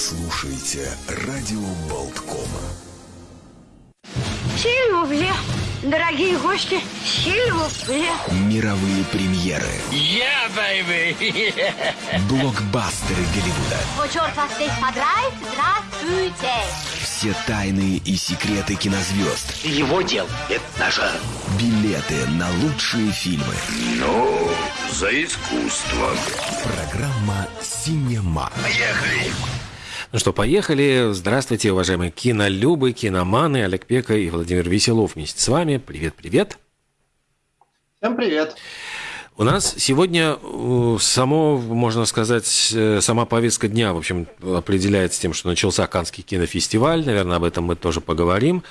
слушаете радио Болткома. Сильвупле, дорогие гости, сильвупле. Мировые премьеры. Yeah, baby! Блокбастеры Голливуда. Вот черт вас здесь подрает, здравствуйте. Все тайны и секреты кинозвезд. Его дел – это нажа. Билеты на лучшие фильмы. Ну, за искусство. Программа «Синема». Поехали! Ну что, поехали. Здравствуйте, уважаемые кинолюбы, киноманы. Олег Пека и Владимир Веселов вместе с вами. Привет-привет. Всем привет. У нас сегодня э, само, можно сказать, э, сама повестка дня, в общем, определяется тем, что начался Каннский кинофестиваль. Наверное, об этом мы тоже поговорим.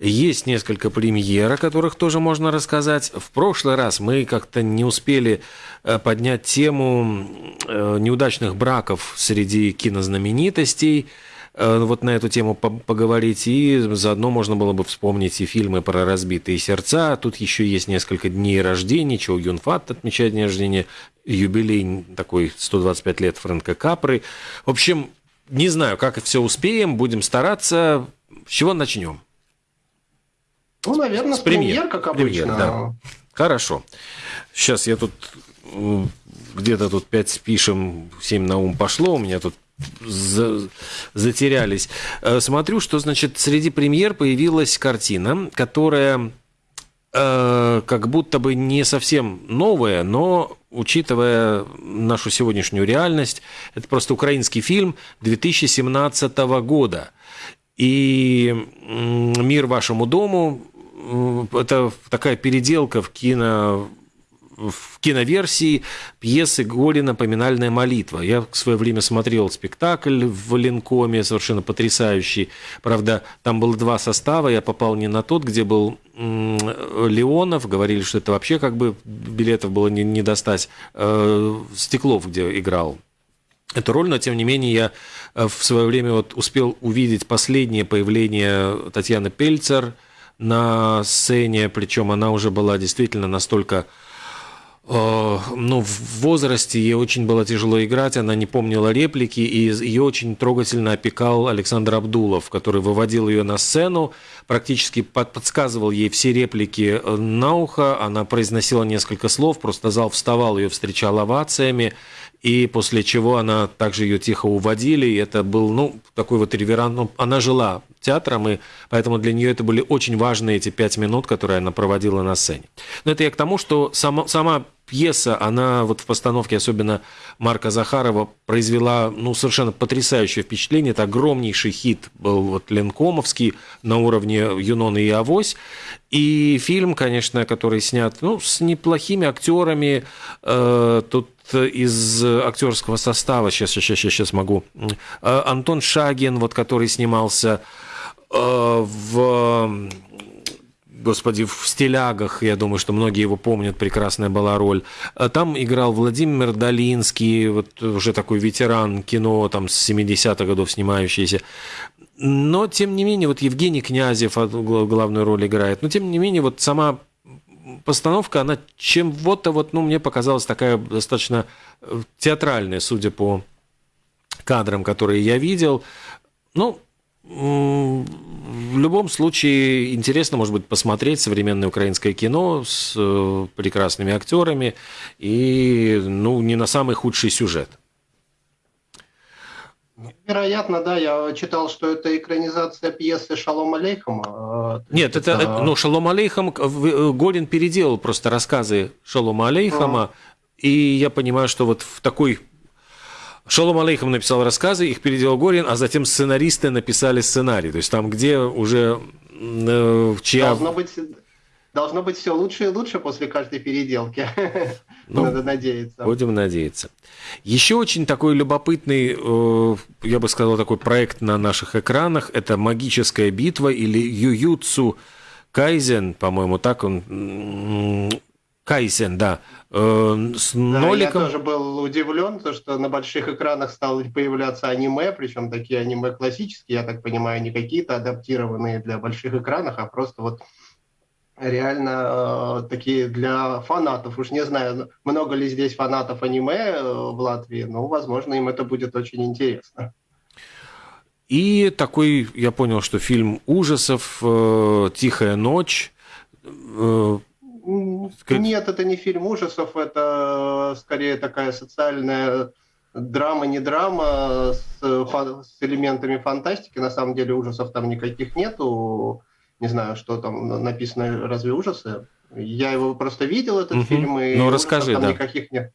Есть несколько премьер, о которых тоже можно рассказать. В прошлый раз мы как-то не успели э, поднять тему неудачных браков среди кинознаменитостей вот на эту тему поговорить, и заодно можно было бы вспомнить и фильмы про разбитые сердца. Тут еще есть несколько дней рождения, Чоу Юн Фат отмечает день рождения, юбилей такой 125 лет Фрэнка Капры. В общем, не знаю, как все успеем, будем стараться. С чего начнем? Ну, наверное, с, с премьер, как обычно. Премьер, да. Хорошо. Сейчас я тут где-то тут 5 пишем, 7 на ум пошло, у меня тут за, затерялись. Э, смотрю, что, значит, среди премьер появилась картина, которая э, как будто бы не совсем новая, но учитывая нашу сегодняшнюю реальность, это просто украинский фильм 2017 года. И «Мир вашему дому» – это такая переделка в кино в киноверсии пьесы Голина «Поминальная молитва». Я в свое время смотрел спектакль в Ленкоме, совершенно потрясающий. Правда, там было два состава, я попал не на тот, где был Леонов, говорили, что это вообще как бы билетов было не, не достать. Э, Стеклов, где играл эту роль, но тем не менее я э, в свое время вот успел увидеть последнее появление Татьяны Пельцер на сцене, причем она уже была действительно настолько Э, ну, в возрасте ей очень было тяжело играть, она не помнила реплики, и ее очень трогательно опекал Александр Абдулов, который выводил ее на сцену, практически подсказывал ей все реплики э, на ухо, она произносила несколько слов, просто зал вставал, ее встречал овациями, и после чего она также ее тихо уводили, и это был, ну, такой вот реверант, ну, она жила театром, и поэтому для нее это были очень важные эти пять минут, которые она проводила на сцене. Но это я к тому, что сама, сама пьеса, она вот в постановке, особенно Марка Захарова, произвела ну, совершенно потрясающее впечатление. Это огромнейший хит был вот Ленкомовский на уровне Юнона и Авось. И фильм, конечно, который снят ну, с неплохими актерами. Э, тут из актерского состава, сейчас, сейчас, сейчас, сейчас могу. Э, Антон Шагин, вот, который снимался э, в господи, в «Стилягах», я думаю, что многие его помнят, прекрасная была роль. Там играл Владимир Долинский, вот уже такой ветеран кино, там, с 70-х годов снимающийся. Но, тем не менее, вот Евгений Князев главную роль играет. Но, тем не менее, вот сама постановка, она чем-то вот, ну, мне показалась такая достаточно э, театральная, судя по кадрам, которые я видел. Ну, в любом случае интересно, может быть, посмотреть современное украинское кино с э, прекрасными актерами и, ну, не на самый худший сюжет. Вероятно, да, я читал, что это экранизация пьесы Шалом Алейхама. Э, Нет, это, это ну, Шалом Алейхам, э, Горин переделал просто рассказы Шалома Алейхама, а. и я понимаю, что вот в такой Шалом Алейхам написал рассказы, их переделал Горин, а затем сценаристы написали сценарий. То есть там, где уже э, чья... Должно быть, должно быть все лучше и лучше после каждой переделки. Ну, Надо надеяться. Будем надеяться. Еще очень такой любопытный, э, я бы сказал, такой проект на наших экранах. Это «Магическая битва» или «Ююцу Кайзен», по-моему, так он Кайсен, да. Э, с да, ноликом. Я тоже был удивлен, то, что на больших экранах стало появляться аниме, причем такие аниме классические, я так понимаю, не какие-то адаптированные для больших экранов, а просто вот реально э, такие для фанатов. Уж не знаю, много ли здесь фанатов аниме э, в Латвии, но, возможно, им это будет очень интересно. И такой, я понял, что фильм ужасов э, «Тихая ночь». Э, Нет, это не фильм ужасов, это скорее такая социальная драма, не драма с, с элементами фантастики. На самом деле ужасов там никаких нету. Не знаю, что там написано, разве ужасы? Я его просто видел, этот угу. фильм, и ну, расскажи, там да. никаких нет.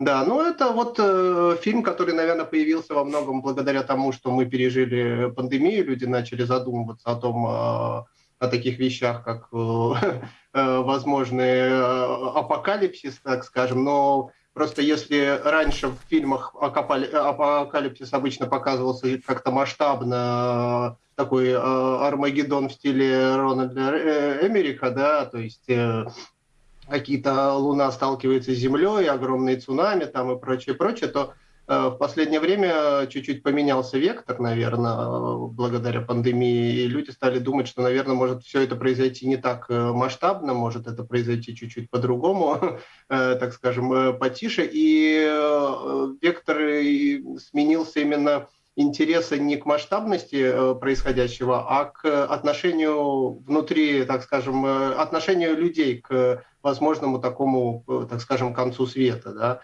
Да, ну это вот э, фильм, который, наверное, появился во многом благодаря тому, что мы пережили пандемию, люди начали задумываться о том, э, о таких вещах, как э, э, возможный э, апокалипсис, так скажем, но Просто если раньше в фильмах апокалипсис обычно показывался как-то масштабно, такой э, Армагеддон в стиле Рональда э, Эмерика, да, то есть э, какие-то Луна сталкивается с Землей, огромные цунами там и прочее, прочее, то в последнее время чуть-чуть поменялся вектор, наверное, благодаря пандемии, и люди стали думать, что, наверное, может все это произойти не так э, масштабно, может это произойти чуть-чуть по-другому, э, так скажем, потише, и вектор сменился именно интереса не к масштабности происходящего, а к отношению внутри, так скажем, отношению людей к возможному такому, так скажем, концу света, да,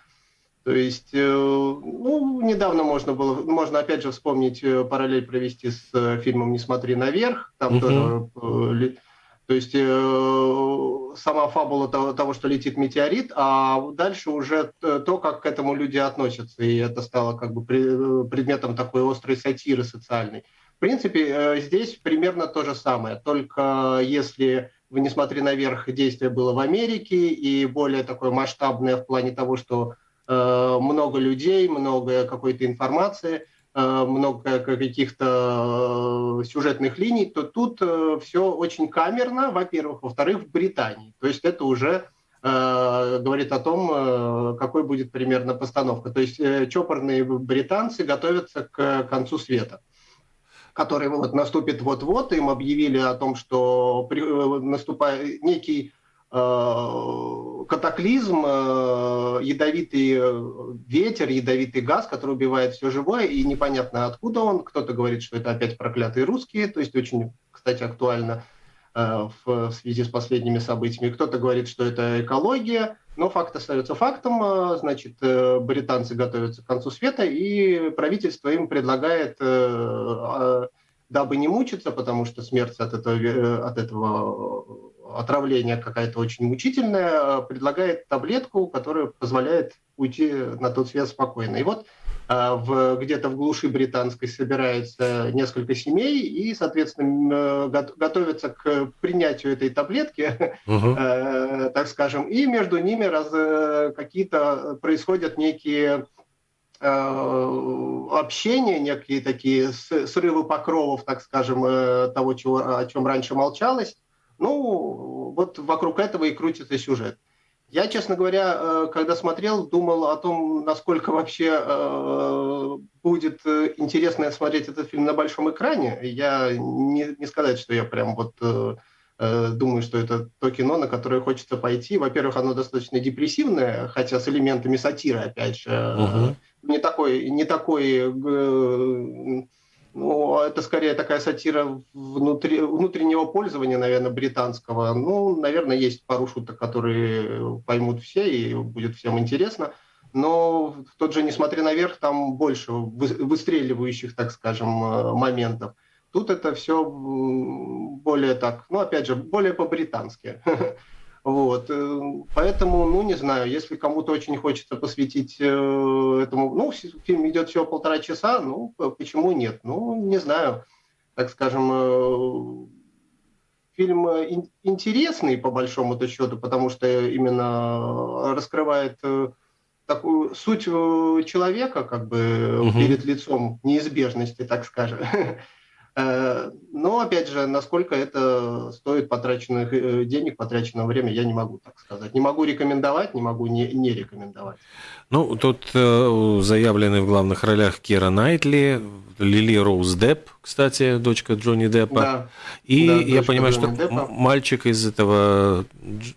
то есть, э, ну, недавно можно было, можно опять же вспомнить, э, параллель провести с э, фильмом «Не смотри наверх», там угу. тоже, то есть сама фабула того, того, что летит метеорит, а дальше уже то, как к этому люди относятся, и это стало как бы предметом такой острой сатиры социальной. В принципе, здесь примерно то же самое, только если вы не смотри наверх, действие было в Америке и более такое масштабное в плане того, что много людей, много какой-то информации, э, много каких-то э, сюжетных линий, то тут все очень камерно, во-первых. Во-вторых, в Британии. То есть это уже говорит о том, какой будет примерно постановка. То есть чопорные британцы готовятся к концу света который вот наступит вот-вот, им объявили о том, что наступает некий Э, катаклизм, э, ядовитый э, ветер, ядовитый газ, который убивает все живое, и непонятно откуда он. Кто-то говорит, что это опять проклятые русские, то есть очень, кстати, актуально в связи с последними событиями. Кто-то говорит, что это экология, но факт остается фактом. Значит, британцы готовятся к концу света, и правительство им предлагает, дабы не мучиться, потому что смерть от этого, от этого отравление какая-то очень мучительная, э, предлагает таблетку, которая позволяет уйти на тот свет спокойно. И вот э, в, где-то в глуши британской собирается несколько семей и, соответственно, готовятся к принятию этой таблетки, угу. э, так скажем, и между ними раз, э, какие-то происходят некие общения, некие такие срывы покровов, так скажем, того, чего, о чем раньше молчалось. Ну, вот вокруг этого и крутится сюжет. Я, честно говоря, э, когда смотрел, думал о том, насколько вообще э, будет интересно смотреть этот фильм на большом экране. Я не, не сказать, что я прям вот э, думаю, что это то кино, на которое хочется пойти. Во-первых, оно достаточно депрессивное, хотя с элементами сатиры, опять же. Угу. Не такой, не такой ну, это скорее такая сатира внутри, внутреннего пользования, наверное, британского. Ну, наверное, есть пару шуток, которые поймут все и будет всем интересно. Но тот же «Несмотря наверх» там больше выстреливающих, так скажем, э, моментов. Тут это все более так, ну, опять же, более по-британски. Вот. Э, поэтому, ну, не знаю, если кому-то очень хочется посвятить э, этому... Ну, фильм идет всего полтора часа, ну, почему нет? Ну, не знаю. Так скажем, э, фильм интересный, по большому-то счету, потому что именно раскрывает такую суть человека, как бы, угу. перед лицом неизбежности, так скажем. Э, но, опять же, насколько это стоит потраченных э, денег, потраченного времени, я не могу так сказать. Не могу рекомендовать, не могу не, не рекомендовать. Ну, тут э, заявлены в главных ролях Кира Найтли, Лили Роуз Депп, кстати, дочка Джонни Деппа. Да, и да, я понимаю, Джонни что Деппа. мальчик из этого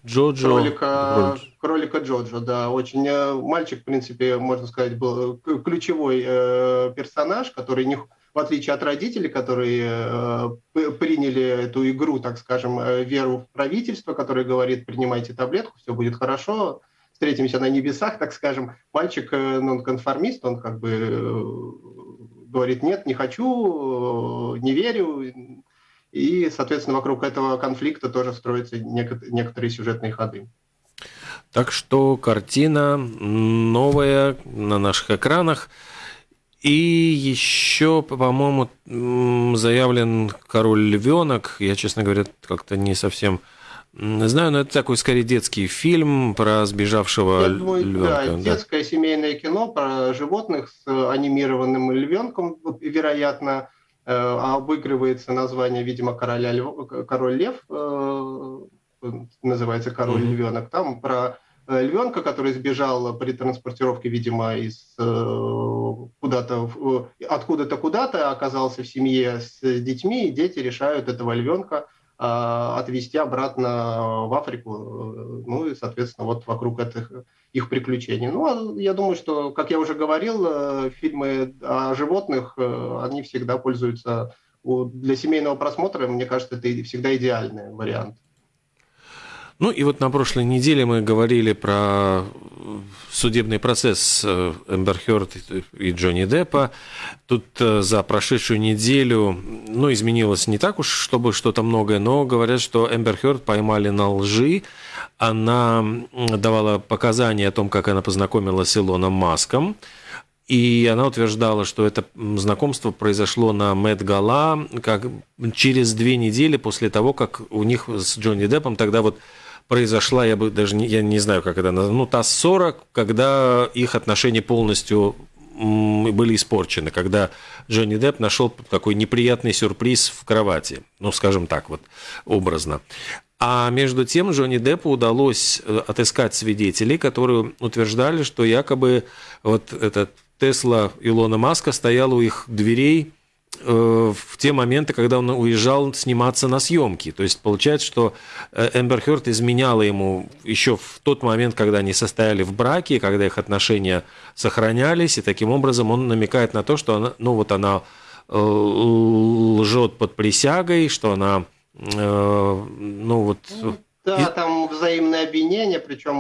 Джоджо... Кролика, кролика Джоджо, да. Очень мальчик, в принципе, можно сказать, был ключевой э, персонаж, который не в отличие от родителей, которые э, приняли эту игру, так скажем, э, веру в правительство, которое говорит, принимайте таблетку, все будет хорошо, встретимся на небесах, так скажем. Мальчик э, нонконформист, он как бы говорит, нет, не хочу, не верю. И, соответственно, вокруг этого конфликта тоже строятся некоторые сюжетные ходы. Так что картина новая на наших экранах. И еще, по-моему, заявлен король львенок. Я, честно говоря, как-то не совсем знаю, но это такой скорее детский фильм про сбежавшего думаю, львенка. Да, да, детское семейное кино про животных с анимированным львенком, вероятно, э, обыгрывается название, видимо, короля льв... король лев, э, называется король mm-hmm. львенок. Там про Э, львенка, который сбежал при транспортировке, видимо, из э, куда-то, откуда-то куда-то, оказался в семье с детьми, и дети решают этого львенка отвезти обратно в Африку, ну и, соответственно, вот вокруг этих их приключений. Ну, а я думаю, что, как я уже говорил, э, фильмы о животных, они всегда пользуются для семейного просмотра, мне кажется, это всегда идеальный вариант. Ну и вот на прошлой неделе мы говорили про судебный процесс э, Эмбер Хёрд и Джонни Деппа. Тут э, за прошедшую неделю, ну, изменилось не так уж, чтобы что-то многое, но говорят, что Эмбер Хёрд поймали на лжи. Она давала показания о том, как она познакомилась с Илоном Маском. И она утверждала, что это знакомство произошло на Мэтт Гала как через две недели после того, как у них с Джонни Деппом тогда вот произошла, я бы даже не, я не знаю, как это назвать, ну, ТАСС-40, когда их отношения полностью были испорчены, когда Джонни Депп нашел такой неприятный сюрприз в кровати, ну, скажем так вот, образно. А между тем Джонни Деппу удалось э, отыскать свидетелей, которые утверждали, что якобы вот этот Тесла Илона Маска стоял у их дверей в те моменты, когда он уезжал сниматься на съемки. То есть получается, что э, Эмбер Хёрд изменяла ему еще в тот момент, когда они состояли в браке, когда их отношения сохранялись, и таким образом он намекает на то, что она, ну вот она э, лжет под присягой, что она, ну вот... Да, и... там взаимное обвинение, причем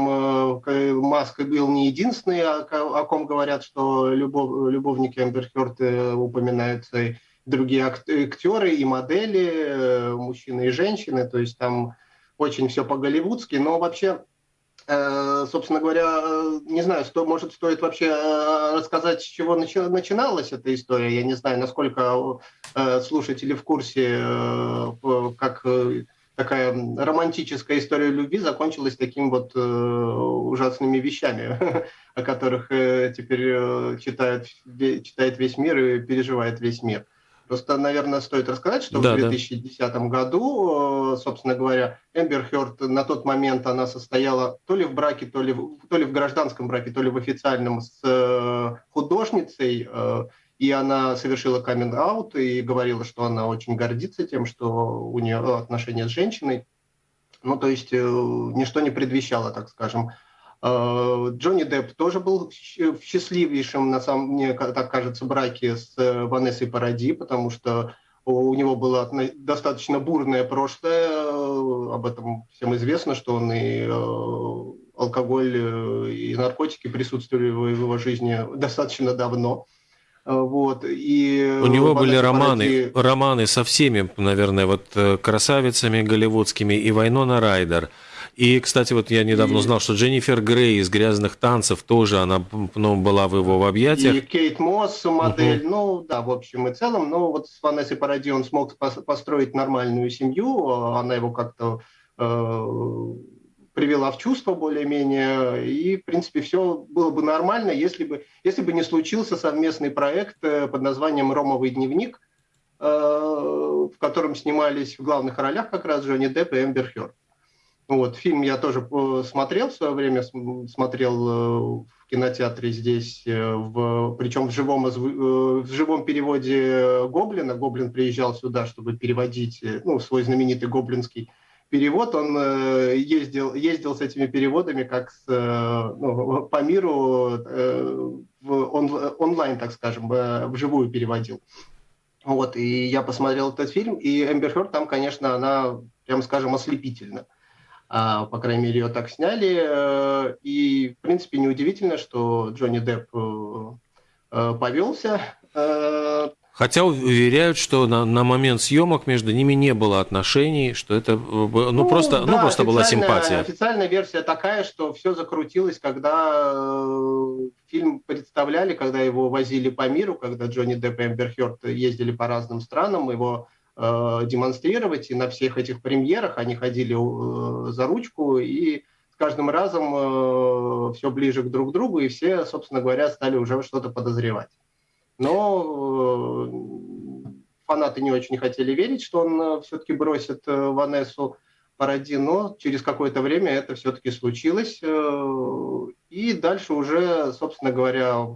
Маск был не единственный, о, ком говорят, что любов, любовники Эмбер Хёрд упоминаются другие актеры и модели, э, мужчины и женщины, то есть там очень все по-голливудски, но вообще, э, собственно говоря, не знаю, что, может, стоит вообще э, рассказать, с чего начиналась эта история, я не знаю, насколько слушатели в курсе, как такая романтическая история любви закончилась таким вот ужасными вещами, о которых теперь читает, читает весь мир и переживает весь мир. Просто, наверное, стоит рассказать, что да, в 2010 да. году, э, собственно говоря, Эмбер Хёрд на тот момент она состояла то ли в браке, то ли в, то ли в гражданском браке, то ли в официальном с э, художницей, э, и она совершила каминг-аут и говорила, что она очень гордится тем, что у нее отношения с женщиной. Ну, то есть ничто не предвещало, так скажем, Э, Джонни Депп тоже был в счастливейшем, на самом мне так кажется, браке с э, Ванессой Паради, потому что у него было достаточно бурное прошлое, э, об этом всем известно, что он и алкоголь, и наркотики присутствовали в его жизни достаточно давно. Вот, и У него были романы, Паради... романы со всеми, наверное, вот красавицами голливудскими, и Вайнона Райдер – и, кстати, вот я недавно узнал, что Дженнифер Грей из «Грязных танцев» тоже она ну, была в его в объятиях. И Кейт Мосс, модель, угу. ну да, в общем и целом. Но вот с Ванессой Паради он смог построить нормальную семью, она его как-то э, привела в чувство более-менее, и, в принципе, все было бы нормально, если бы, если бы не случился совместный проект э, под названием «Ромовый дневник», э, в котором снимались в главных ролях как раз Джонни Депп и Эмбер Хёрд. Вот, фильм я тоже э, смотрел в свое время, смотрел в кинотеатре здесь, в, причем в живом, в живом переводе Гоблина. Гоблин приезжал сюда, чтобы переводить ну, свой знаменитый гоблинский перевод. Он ездил, ездил с этими переводами как с, ну, по миру в он, онлайн, так скажем, вживую переводил. Вот, и я посмотрел этот фильм, и Эмбер Хёрд там, конечно, она, прямо скажем, ослепительна. А, по крайней мере, ее так сняли. Э, и, в принципе, неудивительно, что Джонни Депп э, э, повелся. Хотя уверяют, что на, на момент съемок между ними не было отношений, что это ну, ну просто, ну, да, ну, просто была симпатия. Официальная версия такая, что все закрутилось, когда фильм представляли, когда его возили по миру, когда Джонни Депп и Эмбер Хёрд ездили по разным странам, его э, демонстрировать, и на всех этих премьерах они ходили э, за ручку, и с каждым разом э, все ближе к друг другу, и все, собственно говоря, стали уже что-то подозревать. Но э, фанаты не очень хотели верить, что он э, все-таки бросит э, Ванессу Паради, но через какое-то время это все-таки случилось. И дальше уже, собственно говоря,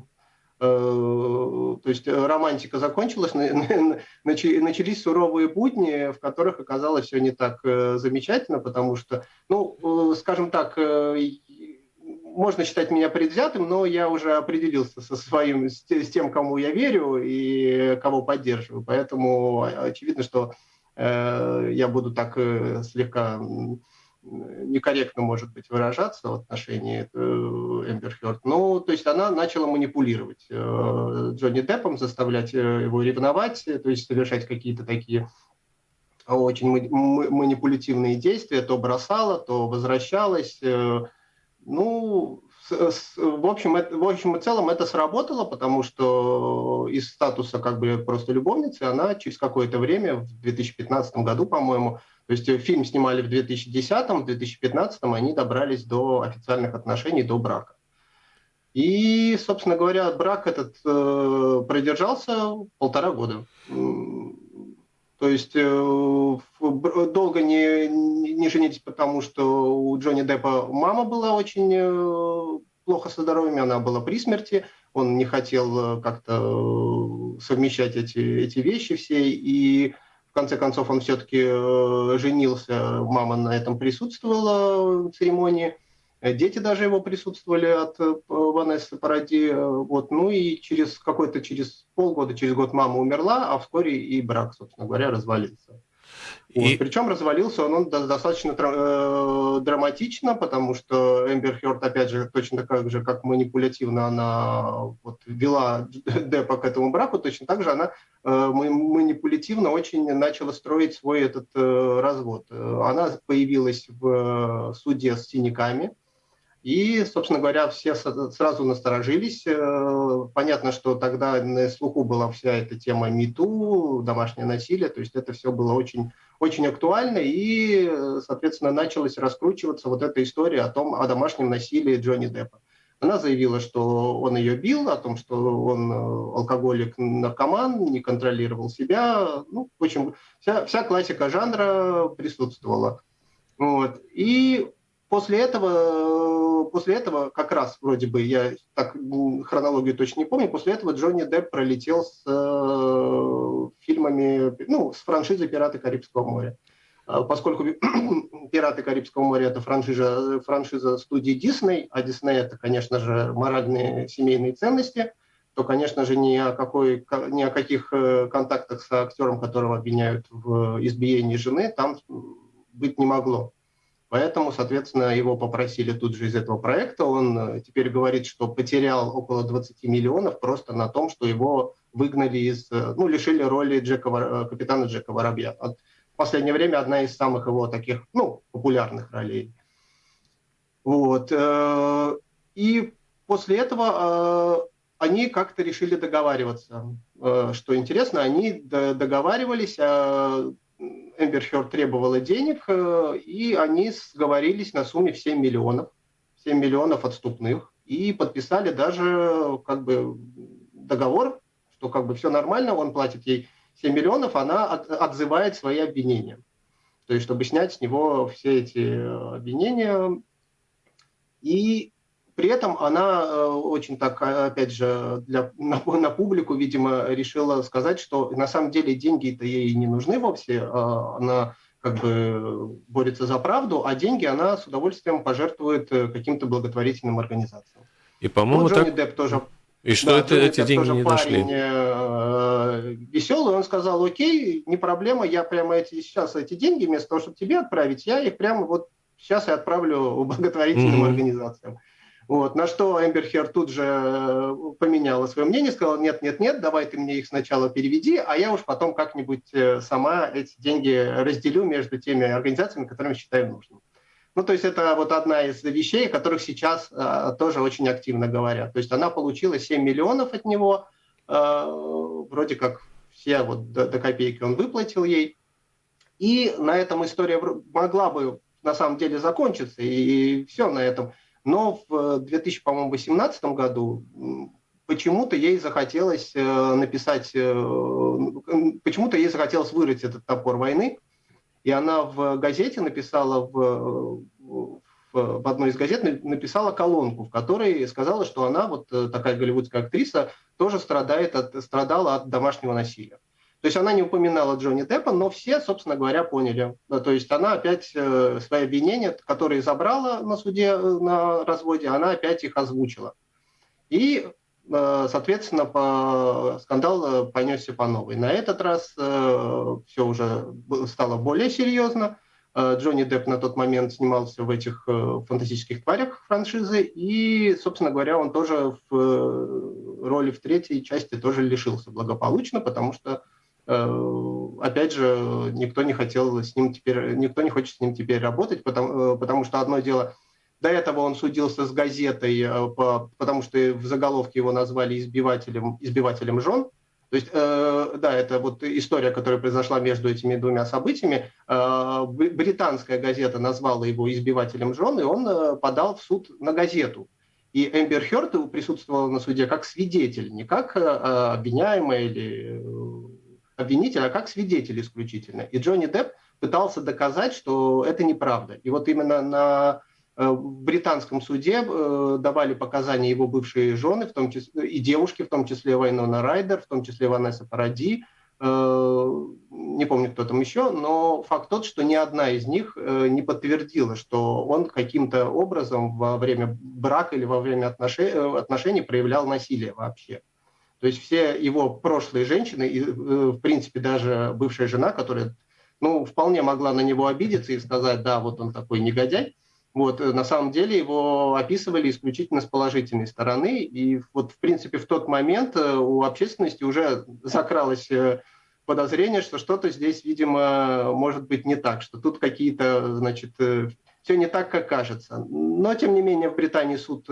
то есть романтика закончилась, начались суровые будни, в которых оказалось все не так замечательно, потому что, ну, скажем так, можно считать меня предвзятым, но я уже определился со своим, с тем, кому я верю и кого поддерживаю. Поэтому очевидно, что я буду так слегка некорректно, может быть, выражаться в отношении э, Эмбер Хёрд. Ну, то есть она начала манипулировать э, Джонни Деппом, заставлять э, его ревновать, то есть совершать какие-то такие очень манипулятивные действия, то бросала, то возвращалась. Ну, в общем, это, в общем и целом это сработало, потому что из статуса как бы просто любовницы она через какое-то время, в 2015 году, по-моему, то есть фильм снимали в 2010, в 2015 они добрались до официальных отношений, до брака. И, собственно говоря, брак этот э, продержался полтора года. То есть э, долго не, не женились, потому что у Джонни Деппа мама была очень э, плохо со здоровьем, она была при смерти, он не хотел э, как-то совмещать эти, эти вещи все, и конце концов он все-таки женился, мама на этом присутствовала в церемонии, дети даже его присутствовали от э, Ванессы Паради, вот, ну и через какой-то, через полгода, через год мама умерла, а вскоре и брак, собственно говоря, развалился. И... Вот. Причем развалился он, он достаточно э, драматично, потому что Эмбер Хёрд, опять же, точно так же, как манипулятивно она вот, вела Деппа к этому браку, точно так же она э, манипулятивно очень начала строить свой этот э, развод. Она появилась в суде с синяками, и, собственно говоря, все сразу насторожились. Э, понятно, что тогда на слуху была вся эта тема МИТУ, домашнее насилие, то есть это все было очень, очень актуально, и, соответственно, началась раскручиваться вот эта история о том, о домашнем насилии Джонни Деппа. Она заявила, что он ее бил, о том, что он э, алкоголик, наркоман, не контролировал себя. Ну, в общем, вся, вся классика жанра присутствовала. Вот. И после этого, после этого как раз вроде бы, я так хронологию точно не помню, после этого Джонни Депп пролетел с э, фильмами, ну, с франшизой «Пираты Карибского моря». А поскольку «Пираты Карибского моря» — это франшиза, франшиза студии Дисней, а Дисней — это, конечно же, моральные семейные ценности, то, конечно же, ни о, какой, ни о каких э, контактах с актером, которого обвиняют в избиении жены, там быть не могло. Поэтому, соответственно, его попросили тут же из этого проекта. Он э, теперь говорит, что потерял около 20 миллионов просто на том, что его выгнали из, э, ну, лишили роли Джека, э, капитана Джека Воробья. В последнее время одна из самых его таких, ну, популярных ролей. Вот. И после этого они как-то решили договариваться. Что интересно, они договаривались, Эмбер Хёрд требовала денег, э, и они сговорились на сумме в 7 миллионов, 7 миллионов отступных, и подписали даже как бы договор, что как бы все нормально, он платит ей 7 миллионов, она от, отзывает свои обвинения. То есть, чтобы снять с него все эти э, обвинения. И при этом она э, очень так, а, опять же, для, на, на публику, видимо, решила сказать, что на самом деле деньги-то ей не нужны вовсе, а она как бы борется за правду, а деньги она с удовольствием пожертвует э, каким-то благотворительным организациям. И, по-моему, Джонни так... Депп тоже и что да, это, эти деньги не парень, дошли? Э, веселый, он сказал, окей, не проблема, я прямо эти, сейчас эти деньги, вместо того, чтобы тебе отправить, я их прямо вот сейчас и отправлю благотворительным mm-hmm. организациям. Вот, на что Эмбер Хер тут же э, поменяла свое мнение, сказала, нет, нет, нет, давай ты мне их сначала переведи, а я уж потом как-нибудь э, сама эти деньги разделю между теми организациями, которыми считаю нужным. Ну, то есть это вот одна из вещей, о которых сейчас а, тоже очень активно говорят. То есть она получила 7 миллионов от него, а, вроде как все вот до, до копейки он выплатил ей. И на этом история могла бы на самом деле закончиться, и, и все на этом. Но в 2018 году почему-то ей захотелось э, написать, э, почему-то ей захотелось вырыть этот топор войны, и она в газете написала, в, в, в одной из газет написала колонку, в которой сказала, что она, вот э, такая голливудская актриса, тоже страдает от, страдала от домашнего насилия. То есть она не упоминала Джонни Деппа, но все, собственно говоря, поняли. То есть она опять э, свои обвинения, которые забрала на суде э, на разводе, она опять их озвучила. И Э, соответственно, по, скандал понесся по новой. На этот раз э, все уже стало более серьезно. Джонни Депп на тот момент снимался в этих фантастических тварях франшизы, и, собственно говоря, он тоже в роли в третьей части тоже лишился благополучно, потому что, опять же, никто не хотел с ним теперь, никто не хочет с ним теперь работать, потому, потому что одно дело – до этого он судился с газетой, э, потому что в заголовке его назвали избивателем, избивателем жен. То есть, э, да, это вот история, которая произошла между этими двумя событиями. Э, британская газета назвала его избивателем жен, и он э, подал в суд на газету. И Эмбер Хёрд присутствовала на суде как свидетель, не как э, обвиняемый или э, обвинитель, а как свидетель исключительно. И Джонни Депп пытался доказать, что это неправда. И вот именно на Э, британском суде э, давали показания его бывшие жены, в том числе и девушки, в том числе Вайнона Райдер, в том числе Ванесса Паради, э, не помню, кто там еще, но факт тот, что ни одна из них не подтвердила, что он каким-то образом во время брака или во время отношений проявлял насилие вообще. То есть все его прошлые женщины, и, в принципе, даже бывшая жена, которая ну, вполне могла на него обидеться и сказать, да, вот он такой негодяй, вот, э, на самом деле его описывали исключительно с положительной стороны, и вот, в принципе, в тот момент э, у общественности уже закралось э, подозрение, что что-то здесь, видимо, может быть не так, что тут какие-то, значит, все не так, как кажется. Но, тем не менее, в Британии суд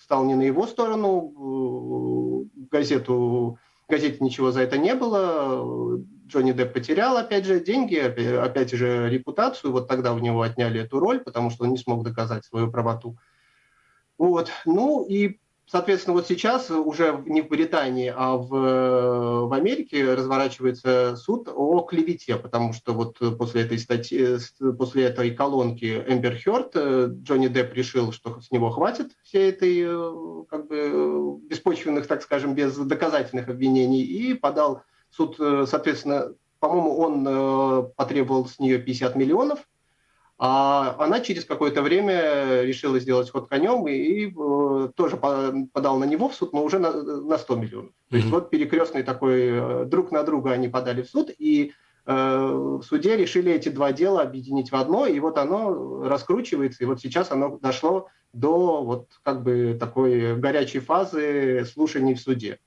стал не на его сторону, газету, газете ничего за это не было, Джонни Депп потерял, опять же, деньги, опять же, репутацию. Вот тогда у него отняли эту роль, потому что он не смог доказать свою правоту. Вот. Ну и, соответственно, вот сейчас уже не в Британии, а в, в Америке разворачивается суд о клевете, потому что вот после этой статьи, после этой колонки Эмбер Хёрд Джонни Депп решил, что с него хватит всей этой как бы беспочвенных, так скажем, без доказательных обвинений и подал Суд, э, соответственно, по-моему, он э, потребовал с нее 50 миллионов, а она через какое-то время решила сделать ход конем и, и э, тоже подал на него в суд, но уже на, на 100 миллионов. То есть mm-hmm. вот перекрестный такой, друг на друга они подали в суд, и э, в суде решили эти два дела объединить в одно, и вот оно раскручивается, и вот сейчас оно дошло до вот как бы такой горячей фазы слушаний в суде,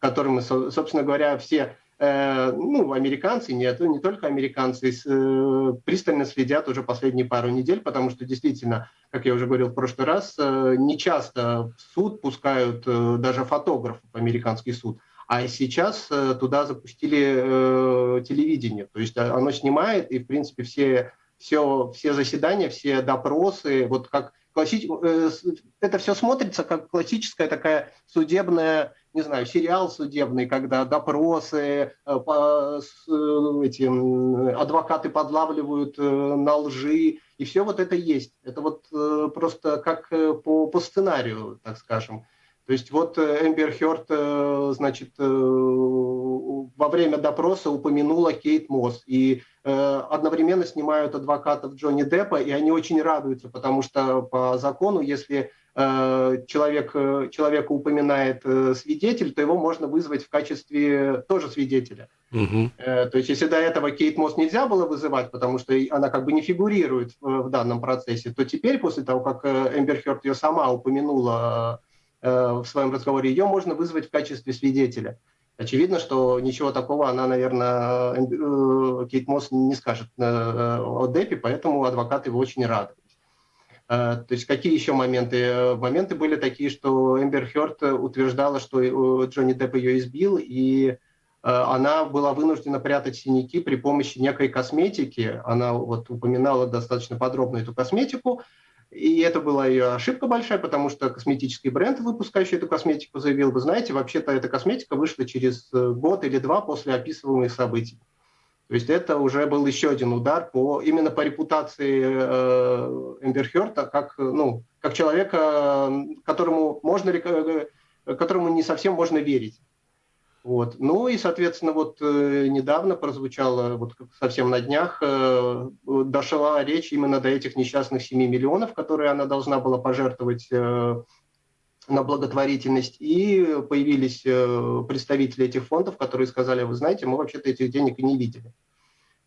которым, собственно говоря, все Э, ну, американцы, нет, не только американцы, э, пристально следят уже последние пару недель, потому что действительно, как я уже говорил в прошлый раз, э, не часто в суд пускают даже фотографов, американский суд, а сейчас туда запустили телевидение, то есть оно снимает, и, в принципе, все, все, все заседания, все допросы, вот как классич... это все смотрится как классическая такая судебная не знаю, сериал судебный, когда допросы, э, э, эти, адвокаты подлавливают э, на лжи, и все вот это есть. Это вот просто как по, по сценарию, так скажем. То есть вот Эмбер Хёрд, значит, во время допроса упомянула Кейт Мосс, и одновременно снимают адвокатов Джонни Деппа, и они очень радуются, потому что по закону, если человек, человека упоминает свидетель, то его можно вызвать в качестве тоже свидетеля. Угу. То есть, если до этого Кейт Мосс нельзя было вызывать, потому что она как бы не фигурирует в, в данном процессе, то теперь, после того, как Эмбер Хёрд ее сама упомянула в своем разговоре, ее можно вызвать в качестве свидетеля. Очевидно, что ничего такого она, наверное, э, Кейт Мосс не скажет э, о Деппе, поэтому адвокаты его очень рады. Э, то есть какие еще моменты? Моменты были такие, что Эмбер Хёрд утверждала, что Джонни Депп ее избил, и она была вынуждена прятать синяки при помощи некой косметики. Она вот упоминала достаточно подробно эту косметику, и это была ее ошибка большая, потому что косметический бренд, выпускающий эту косметику, заявил, вы знаете, вообще-то эта косметика вышла через э, год или два после описываемых событий. То есть это уже был еще один удар по, именно по репутации э, Эмбер Хёрта как, ну, как человека, которому, можно, э, которому не совсем можно верить. Вот. Ну и, соответственно, вот э, недавно прозвучала, вот совсем на днях, э, дошла речь именно до этих несчастных 7 миллионов, которые она должна была пожертвовать э, на благотворительность. И появились э, представители этих фондов, которые сказали, вы знаете, мы вообще-то этих денег не видели.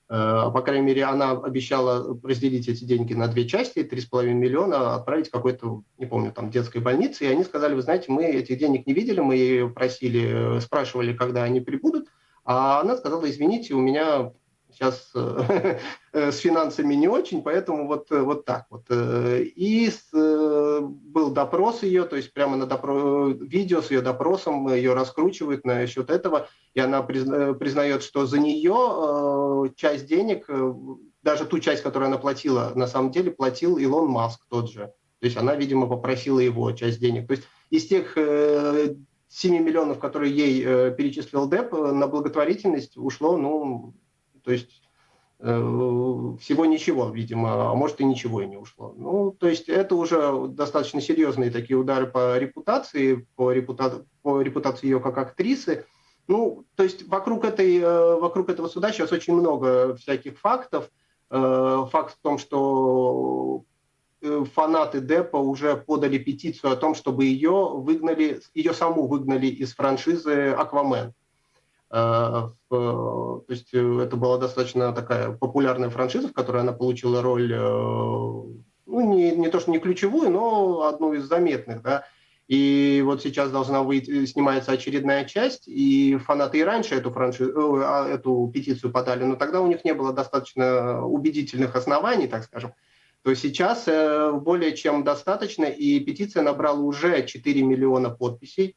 Э, по крайней мере, она обещала разделить эти деньги на две части, 3,5 миллиона отправить какой-то, не помню, там, детской больнице. И они сказали, вы знаете, мы этих денег не видели, мы ее просили, спрашивали, когда они прибудут. А она сказала, извините, у меня сейчас э, э, с финансами не очень, поэтому вот, э, вот так вот. И с, был допрос ее, то есть прямо на допро... видео с ее допросом ее раскручивают насчет этого, и она признает, что за нее часть денег, даже ту часть, которую она платила, на самом деле платил Илон Маск тот же. То есть она, видимо, попросила его часть денег. То есть из тех 7 миллионов, которые ей перечислил Деп, на благотворительность ушло, ну, то есть э, всего ничего, видимо, а может и ничего и не ушло. Ну, то есть это уже достаточно серьезные такие удары по репутации, по, репута... по репутации ее как актрисы. Ну, то есть вокруг, этой, э, вокруг этого суда сейчас очень много всяких фактов. Э, факт в том, что фанаты Деппа уже подали петицию о том, чтобы ее выгнали, ее саму выгнали из франшизы «Аквамен». Э, то есть э, это была достаточно такая популярная франшиза, в которой она получила роль, э, ну, не, не то что не ключевую, но одну из заметных, да. И вот сейчас должна выйти, снимается очередная часть, и фанаты и раньше эту, франшизу, а, эту петицию подали, но тогда у них не было достаточно убедительных оснований, так скажем. То сейчас более чем достаточно, и петиция набрала уже 4 миллиона подписей.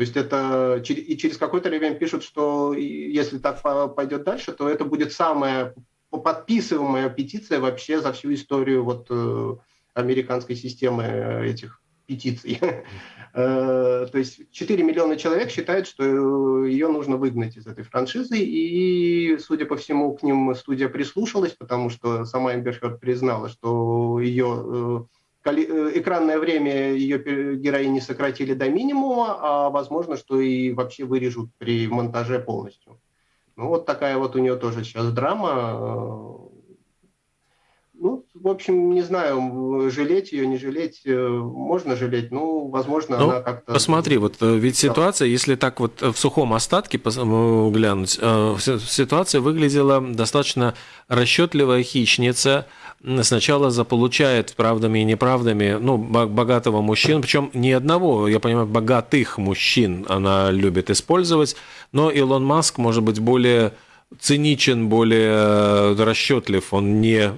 То есть это и через какое-то время пишут, что если так пойдет дальше, то это будет самая подписываемая петиция вообще за всю историю вот э, американской системы этих петиций. Э, то есть 4 миллиона человек считают, что ее нужно выгнать из этой франшизы, и, судя по всему, к ним студия прислушалась, потому что сама Эмбер признала, что ее э, Э, экранное время ее героини сократили до минимума, а возможно, что и вообще вырежут при монтаже полностью. Ну, вот такая вот у нее тоже сейчас драма. В общем, не знаю, жалеть ее, не жалеть, э, можно жалеть, ну, возможно, ну, она как-то... Посмотри, вот э, ведь ситуация, если так вот в сухом остатке глянуть, ситуация выглядела достаточно расчетливая хищница, сначала заполучает правдами и неправдами, ну, богатого мужчину, причем не одного, я понимаю, богатых мужчин она любит использовать, но Илон Маск может быть более циничен, более расчетлив, он не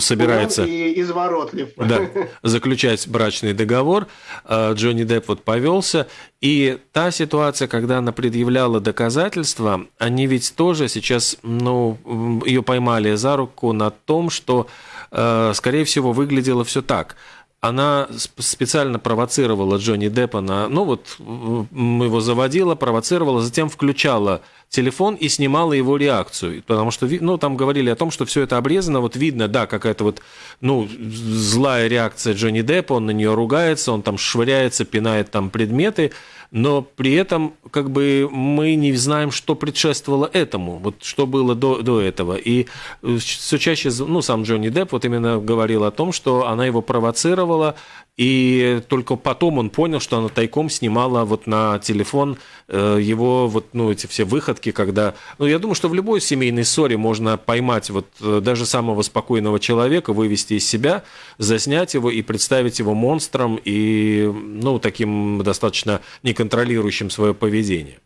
собирается... Он и изворотлив. Да, заключать брачный договор. А, Джонни Депп вот повелся. И та ситуация, когда она предъявляла доказательства, они ведь тоже сейчас, ну, ее поймали за руку на том, что Э, скорее всего, выглядело все так. Она специально провоцировала Джонни Деппа на... Ну вот, его заводила, провоцировала, затем включала телефон и снимала его реакцию. Потому что, ну, там говорили о том, что все это обрезано, вот видно, да, какая-то вот ну, злая реакция Джонни Деппа, он на нее ругается, он там швыряется, пинает там предметы, но при этом как бы мы не знаем, что предшествовало этому, вот что было до, до этого. И э, все чаще, ну, сам Джонни Депп вот именно говорил о том, что она его провоцировала, и только потом он понял, что она тайком снимала вот на телефон э, его вот, ну, эти все выходки, когда... Ну, я думаю, что в любой семейной ссоре можно поймать вот э, даже самого спокойного человека, вывести из себя, заснять его и представить его монстром и, ну, таким достаточно неконтролирующим свое поведение.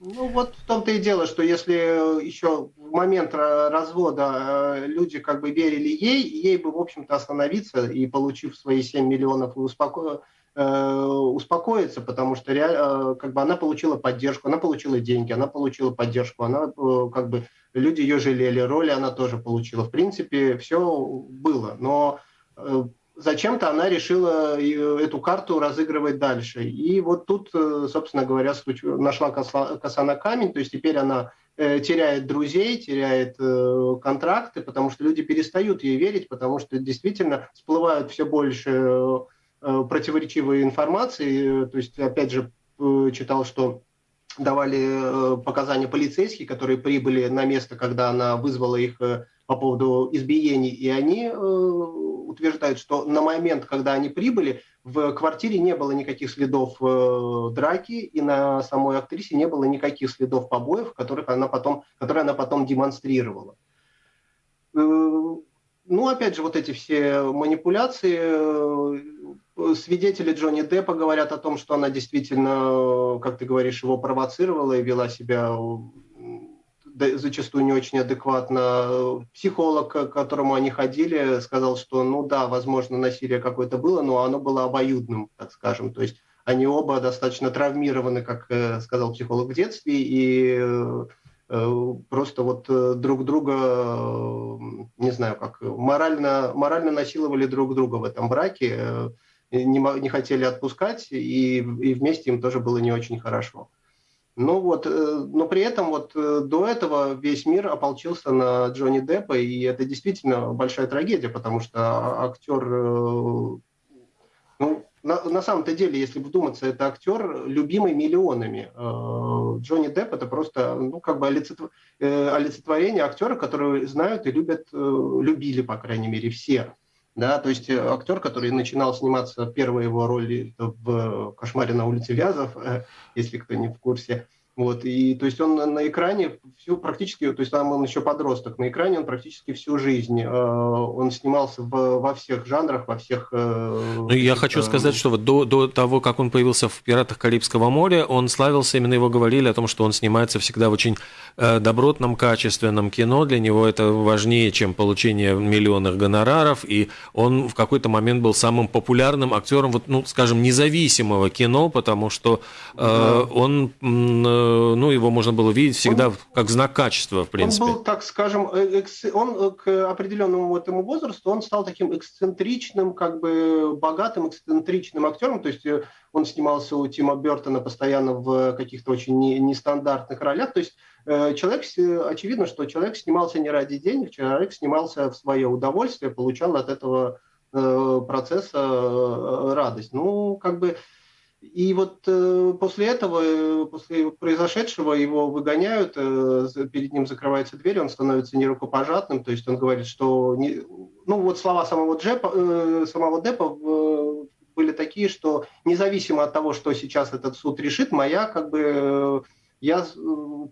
Ну вот в том-то и дело, что если еще в момент развода э, люди как бы верили ей, ей бы, в общем-то, остановиться и, получив свои 7 миллионов, успоко... Э, успокоиться, потому что э, как бы она получила поддержку, она получила деньги, она получила поддержку, она как бы люди ее жалели, роли она тоже получила. В принципе, все было, но зачем-то она решила эту карту разыгрывать дальше. И вот тут, э, собственно говоря, нашла коса на камень, то есть теперь она э, теряет друзей, теряет э, контракты, потому что люди перестают ей верить, потому что действительно всплывают все больше противоречивой информации. То есть, опять же, читал, что давали показания полицейские, которые прибыли на место, когда она вызвала их по поводу избиений, и они утверждают, что на момент, когда они прибыли, в квартире не было никаких следов э, драки, и на самой актрисе не было никаких следов побоев, которых она потом, которые она потом демонстрировала. Э, ну, опять же, вот эти все манипуляции. Э, свидетели Джонни Деппа говорят о том, что она действительно, как ты говоришь, его провоцировала и вела себя зачастую не очень адекватно. Психолог, к которому они ходили, сказал, что, ну да, возможно, насилие какое-то было, но оно было обоюдным, так скажем. То есть они оба достаточно травмированы, как э, сказал психолог в детстве, и э, э, просто вот друг друга, не знаю, как морально, морально насиловали друг друга в этом браке, не, не хотели отпускать, и, и вместе им тоже было не очень хорошо. Ну вот, э, но при этом вот э, до этого весь мир ополчился на Джонни Деппа, и это действительно большая трагедия, потому что актер, э, ну, на, на самом-то деле, если вдуматься, это актер, любимый миллионами. Джонни Депп это просто, ну, как бы олицетворение актера, которого знают и любят, любили, по крайней мере, все. Да, то есть актер, который начинал сниматься, первая его роль в «Кошмаре на улице Вязов», если кто не в курсе. Вот, и то есть он на, экране всю практически, то есть там он еще подросток, на экране он практически всю жизнь, э, он снимался в, во всех жанрах, во всех... Э, ну, я хочу сказать, что вот до, до того, как он появился в «Пиратах Карибского моря», он славился, именно его говорили о том, что он снимается всегда в очень э, добротном, качественном кино, для него это важнее, чем получение миллионных гонораров, и он в какой-то момент был самым популярным актером, вот, ну, скажем, независимого кино, потому что э, да. он... Э, ну, его можно было видеть всегда он, как знак качества, в принципе. Он был, так скажем, э, экс... он э, к определенному этому возрасту, он стал таким эксцентричным, как бы богатым, эксцентричным актером, то есть он снимался у Тима Бертона постоянно в каких-то очень нестандартных ролях, то есть человек, очевидно, что человек снимался не ради денег, человек снимался в свое удовольствие, получал от этого процесса радость. Ну, как бы и вот э, после этого, э, после произошедшего, его выгоняют, э, перед ним закрывается дверь, он становится нерукопожатным, то есть он говорит, что... Не, ну вот слова самого, Джепа, э, самого Деппа э, были такие, что независимо от того, что сейчас этот суд решит, моя как бы... Э, я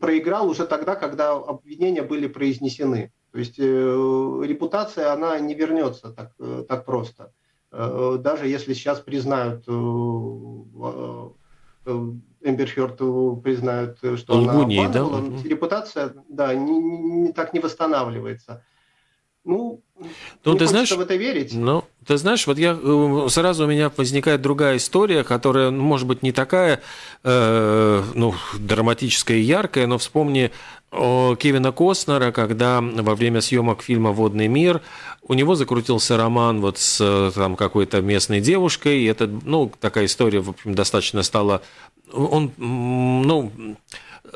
проиграл уже тогда, когда обвинения были произнесены. То есть э, репутация, она не вернется так, так просто. Э, даже если сейчас признают э, э, Эмбер Хёрд признают, что Лгуни, она обманывала, да? репутация да, не, не, так не восстанавливается. Ну, ну ты знаешь, в это верить. Ну, ты знаешь, вот я сразу у меня возникает другая история, которая, ну, может быть, не такая, э, ну, драматическая и яркая, но вспомни Кевина Костнера, когда во время съемок фильма «Водный мир» у него закрутился роман вот с там, какой-то местной девушкой, и это, ну, такая история, в общем, достаточно стала... Он, ну,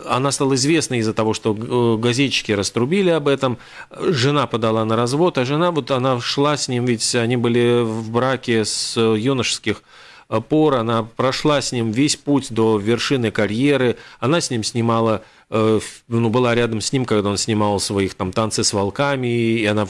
она стала известной из-за того, что э, газетчики раструбили об этом. Жена подала на развод, а жена вот она шла с ним, ведь они были в браке с юношеских пор, она прошла с ним весь путь до вершины карьеры, она с ним снимала Э, ну, была рядом с ним, когда он снимал своих там танцы с волками, и она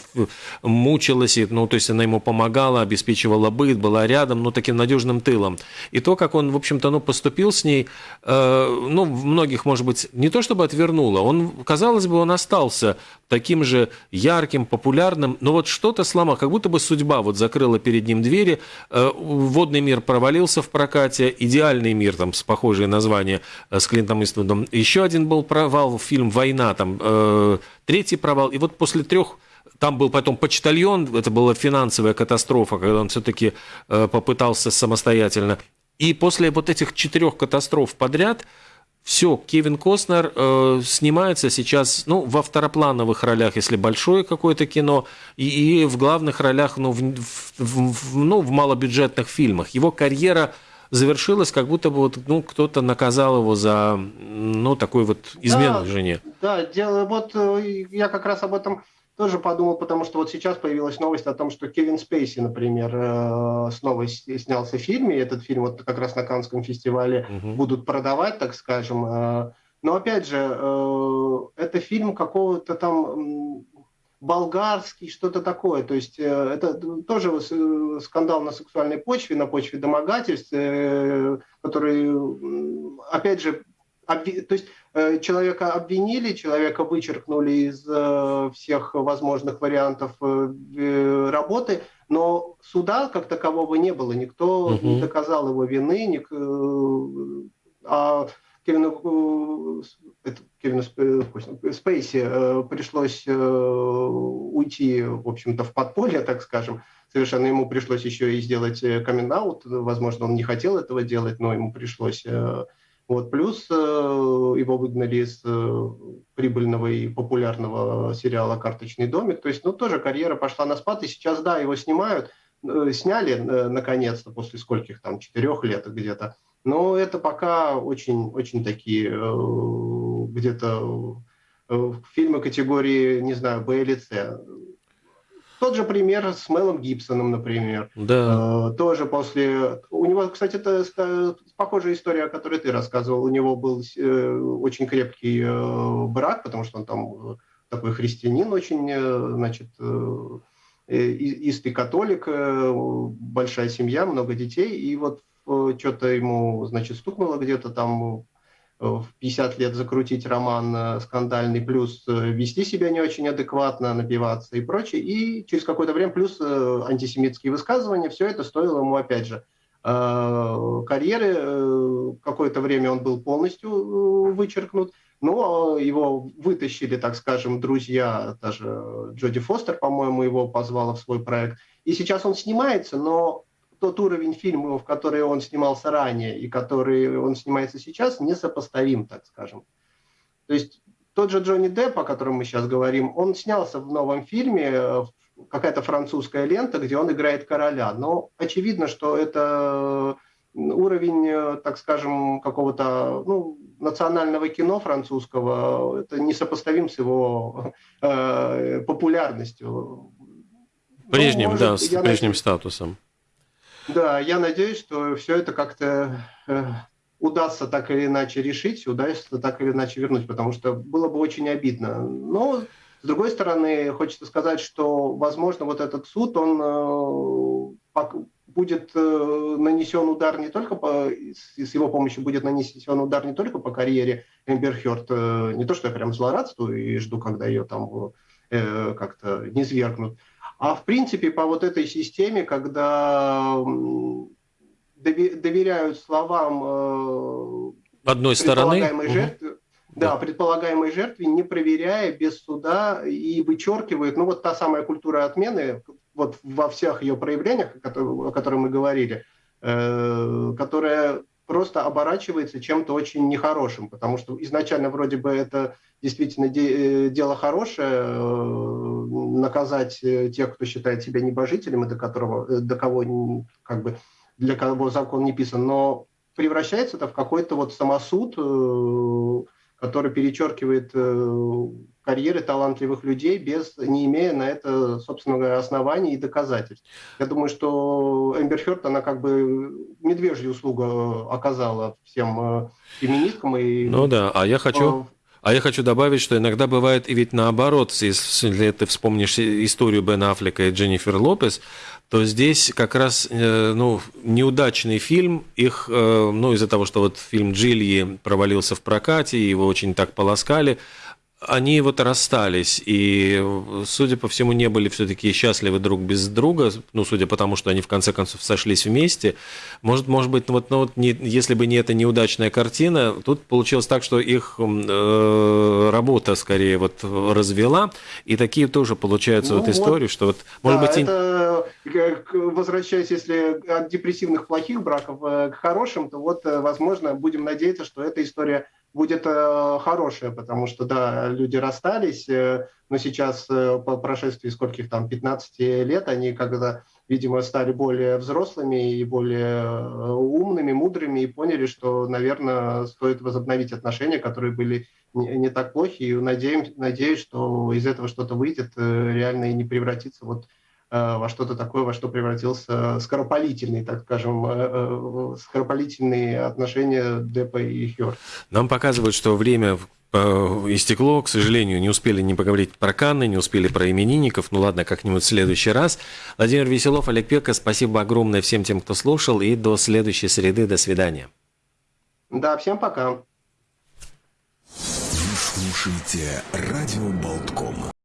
мучилась, и, ну, то есть она ему помогала, обеспечивала быт, была рядом, ну, таким надежным тылом. И то, как он, в общем-то, ну, поступил с ней, э, ну, многих, может быть, не то чтобы отвернуло, он, казалось бы, он остался таким же ярким, популярным, но вот что-то сломал, как будто бы судьба вот закрыла перед ним двери, э, водный мир провалился в прокате, идеальный мир, там, с похожее название, э, с Клинтом Иствудом, еще один был провал, фильм «Война», там э, третий провал, и вот после трех там был потом почтальон, это была финансовая катастрофа, когда он все-таки э, попытался самостоятельно. И после вот этих четырех катастроф подряд, все, Кевин Костнер э, снимается сейчас, ну, во второплановых ролях, если большое какое-то кино, и, и в главных ролях, ну в, в, в, ну, в малобюджетных фильмах. Его карьера завершилось, как будто бы вот, ну, кто-то наказал его за ну, такой вот измену да, жене. Да, дело, вот э, я как раз об этом тоже подумал, потому что вот сейчас появилась новость о том, что Кевин Спейси, например, э, снова снялся в фильме. Этот фильм вот как раз на Каннском фестивале угу. будут продавать, так скажем. Э, но опять же, это фильм какого-то там болгарский, что-то такое. То есть э, это тоже э, скандал на сексуальной почве, на почве домогательств, э, который, опять же, обви... то есть человека обвинили, человека вычеркнули из всех возможных вариантов работы, но суда как такового не было, никто угу. не доказал его вины, ник... а Кевину, это, Кевину Спейси э, пришлось э, уйти, в общем-то, в подполье, так скажем. Совершенно ему пришлось еще и сделать камин э, Возможно, он не хотел этого делать, но ему пришлось. Вот. Плюс его выгнали из прибыльного и популярного сериала «Карточный домик». То есть, ну, тоже карьера пошла на спад, и сейчас, да, его снимают, сняли наконец-то после скольких там, четырех лет где-то. Но это пока очень, очень такие э, где-то э, фильмы категории, не знаю, Б или С. Тот же пример с Мелом Гибсоном, например. Да. Э, тоже после... У него, кстати, это похожая история, о которой ты рассказывал. У него был очень крепкий брак, потому что он там такой христианин очень, значит, истый католик, большая семья, много детей. И вот Э, что-то ему, значит, стукнуло где-то там э, в 50 лет закрутить роман э, скандальный, плюс вести себя не очень адекватно, напиваться и прочее. И через какое-то время плюс антисемитские высказывания, все это стоило ему, опять же, карьеры. Какое-то время он был полностью вычеркнут. Но его вытащили, так скажем, друзья, даже Джоди Фостер, по-моему, его позвала в свой проект. И сейчас он снимается, но тот уровень фильмов, которые он снимался ранее и который он снимается сейчас, несопоставим, так скажем. То есть тот же Джонни Депп, о котором мы сейчас говорим, он снялся в новом фильме, э, какая-то французская лента, где он играет короля. Но очевидно, что это уровень, э, так скажем, какого-то ну, национального кино французского, это несопоставим с его э, популярностью. Прежним, ну, может, да, с прежним надеюсь, статусом. Да, я надеюсь, что все это как-то э, удастся так или иначе решить, удастся так или иначе вернуть, потому что было бы очень обидно. Но, с другой стороны, хочется сказать, что, возможно, вот этот суд, он э, будет э, нанесен удар не только по, с его помощью будет нанесен удар не только по карьере Эмбер Хёрд, не то, что я прям злорадствую и жду, когда ее там как-то не свергнут, а в принципе по вот этой системе, когда доверяют словам э, одной стороны? жертвы, угу. да, предполагаемой жертве, не проверяя без суда и вычеркивают, ну вот та самая культура отмены, вот во всех ее проявлениях, о которых мы говорили, э, которая просто оборачивается чем-то очень нехорошим, потому что изначально вроде бы это действительно де- э, дело хорошее, э, наказать э, тех, кто считает себя небожителем, и до которого, до кого, как бы, для кого закон не писан, но превращается это в какой-то вот самосуд, который перечеркивает э, карьеры талантливых людей, без, не имея на это, собственно говоря, оснований и доказательств. Я думаю, что Эмбер Хёрд, она как бы медвежью услугу оказала всем э, феминисткам. И, ну да, а я хочу... А я хочу добавить, что иногда бывает и ведь наоборот, если ты вспомнишь историю Бен Аффлека и Дженнифер Лопес, то здесь как раз э, ну, неудачный фильм, их, э, ну, из-за того, что вот фильм Джильи провалился в прокате, его очень так полоскали, они вот расстались, и, судя по всему, не были все-таки счастливы друг без друга, ну, судя по тому, что они в конце концов сошлись вместе. Может, может быть, вот, ну, вот не, если бы не эта неудачная картина, тут получилось так, что их э, работа скорее вот развела, и такие тоже получаются ну, вот истории, что вот, может да, быть... Это, возвращаясь, если от депрессивных плохих браков э, к хорошим, то вот, э, возможно, будем надеяться, что эта история будет э, хорошее, потому что, да, люди расстались, э, но сейчас э, по прошествии скольких там, 15 лет, они когда, видимо, стали более взрослыми и более умными, мудрыми и поняли, что, наверное, стоит возобновить отношения, которые были не, не так плохи, и надеюсь, надеюсь, что из этого что-то выйдет реально и не превратится вот Э, во что-то такое, во что превратился скоропалительный, так скажем, э, э, скоропалительные отношения Депа и Хёрд. Нам показывают, что время истекло, к сожалению, не успели не поговорить про Канны, не успели про именинников, ну ладно, как-нибудь в следующий раз. Владимир Веселов, Олег Пека, спасибо огромное всем тем, кто слушал, и до следующей среды, до свидания. Да, всем пока. Вы слушаете «Радио Болтком».